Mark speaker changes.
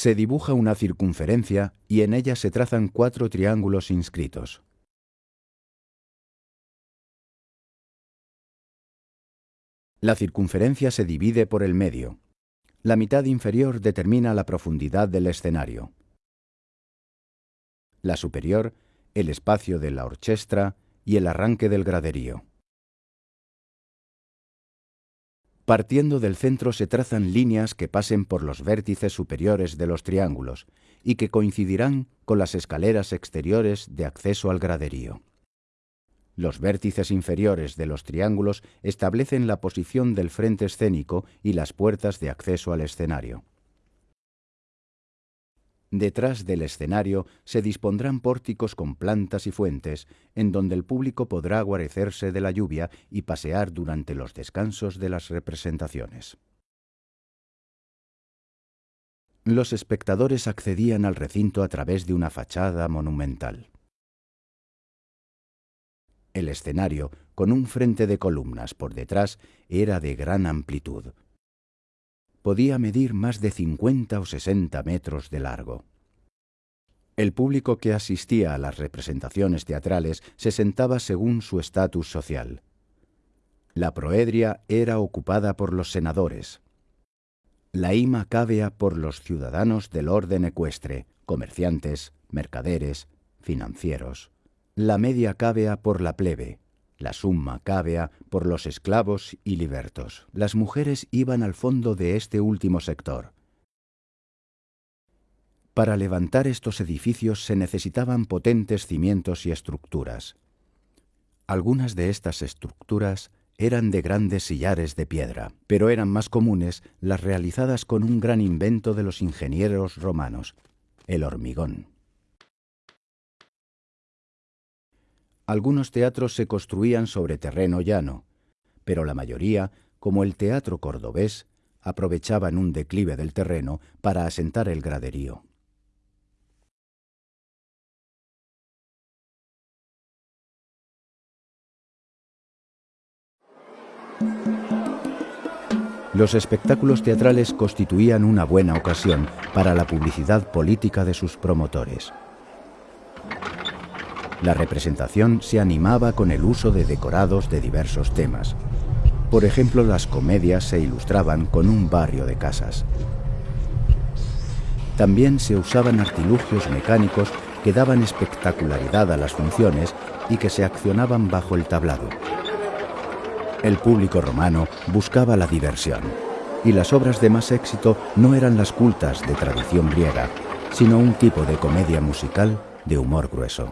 Speaker 1: Se dibuja una circunferencia y en ella se trazan cuatro triángulos inscritos. La circunferencia se divide por el medio. La mitad inferior determina la profundidad del escenario. La superior, el espacio de la orchestra y el arranque del graderío. Partiendo del centro se trazan líneas que pasen por los vértices superiores de los triángulos y que coincidirán con las escaleras exteriores de acceso al graderío. Los vértices inferiores de los triángulos establecen la posición del frente escénico y las puertas de acceso al escenario. Detrás del escenario se dispondrán pórticos con plantas y fuentes, en donde el público podrá guarecerse de la lluvia y pasear durante los descansos de las representaciones. Los espectadores accedían al recinto a través de una fachada monumental. El escenario, con un frente de columnas por detrás, era de gran amplitud, podía medir más de 50 o 60 metros de largo. El público que asistía a las representaciones teatrales se sentaba según su estatus social. La proedria era ocupada por los senadores. La ima cávea por los ciudadanos del orden ecuestre, comerciantes, mercaderes, financieros. La media cávea por la plebe, la summa cávea por los esclavos y libertos. Las mujeres iban al fondo de este último sector. Para levantar estos edificios se necesitaban potentes cimientos y estructuras. Algunas de estas estructuras eran de grandes sillares de piedra, pero eran más comunes las realizadas con un gran invento de los ingenieros romanos, el hormigón. Algunos teatros se construían sobre terreno llano, pero la mayoría, como el teatro cordobés, aprovechaban un declive del terreno para asentar el graderío. Los espectáculos teatrales constituían una buena ocasión para la publicidad política de sus promotores. La representación se animaba con el uso de decorados de diversos temas. Por ejemplo, las comedias se ilustraban con un barrio de casas. También se usaban artilugios mecánicos que daban espectacularidad a las funciones y que se accionaban bajo el tablado. El público romano buscaba la diversión, y las obras de más éxito no eran las cultas de tradición griega, sino un tipo de comedia musical de humor grueso.